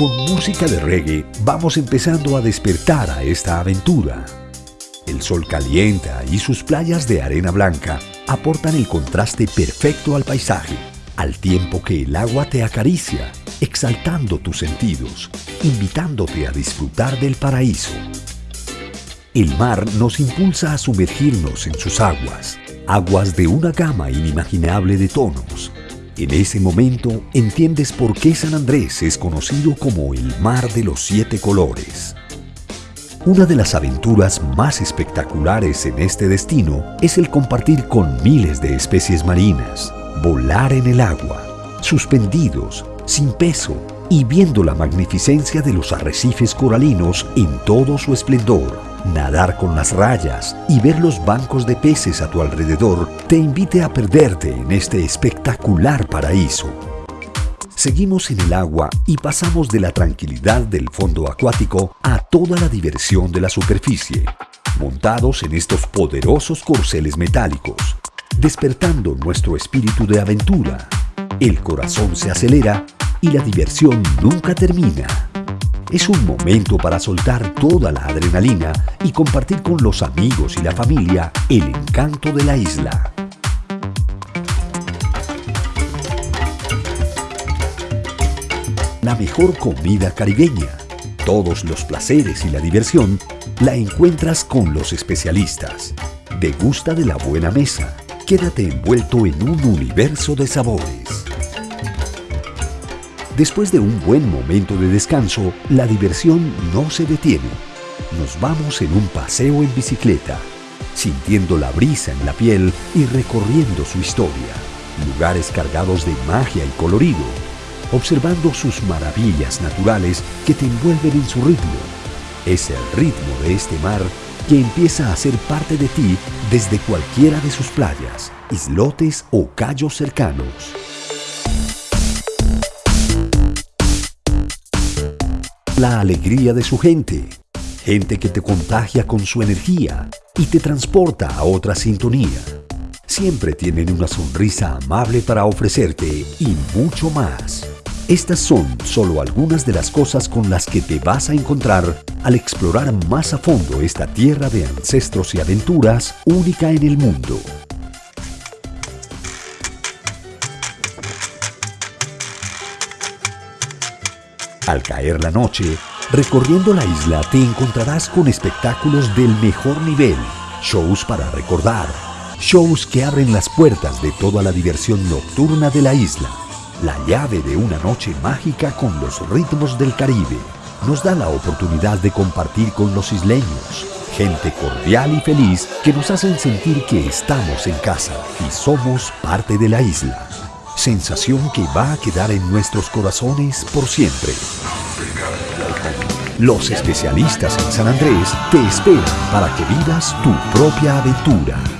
Con música de reggae vamos empezando a despertar a esta aventura. El sol calienta y sus playas de arena blanca aportan el contraste perfecto al paisaje, al tiempo que el agua te acaricia, exaltando tus sentidos, invitándote a disfrutar del paraíso. El mar nos impulsa a sumergirnos en sus aguas, aguas de una gama inimaginable de tonos. En ese momento entiendes por qué San Andrés es conocido como el mar de los siete colores. Una de las aventuras más espectaculares en este destino es el compartir con miles de especies marinas, volar en el agua, suspendidos, sin peso y viendo la magnificencia de los arrecifes coralinos en todo su esplendor. Nadar con las rayas y ver los bancos de peces a tu alrededor te invite a perderte en este espectacular paraíso. Seguimos en el agua y pasamos de la tranquilidad del fondo acuático a toda la diversión de la superficie, montados en estos poderosos corceles metálicos, despertando nuestro espíritu de aventura. El corazón se acelera y la diversión nunca termina. Es un momento para soltar toda la adrenalina y compartir con los amigos y la familia el encanto de la isla. La mejor comida caribeña, todos los placeres y la diversión la encuentras con los especialistas. Degusta de la buena mesa. Quédate envuelto en un universo de sabores. Después de un buen momento de descanso, la diversión no se detiene. Nos vamos en un paseo en bicicleta, sintiendo la brisa en la piel y recorriendo su historia. Lugares cargados de magia y colorido, observando sus maravillas naturales que te envuelven en su ritmo. Es el ritmo de este mar que empieza a ser parte de ti desde cualquiera de sus playas, islotes o callos cercanos. La alegría de su gente. Gente que te contagia con su energía y te transporta a otra sintonía. Siempre tienen una sonrisa amable para ofrecerte y mucho más. Estas son solo algunas de las cosas con las que te vas a encontrar al explorar más a fondo esta tierra de ancestros y aventuras única en el mundo. Al caer la noche, recorriendo la isla te encontrarás con espectáculos del mejor nivel, shows para recordar, shows que abren las puertas de toda la diversión nocturna de la isla. La llave de una noche mágica con los ritmos del Caribe nos da la oportunidad de compartir con los isleños, gente cordial y feliz que nos hacen sentir que estamos en casa y somos parte de la isla sensación que va a quedar en nuestros corazones por siempre. Los especialistas en San Andrés te esperan para que vivas tu propia aventura.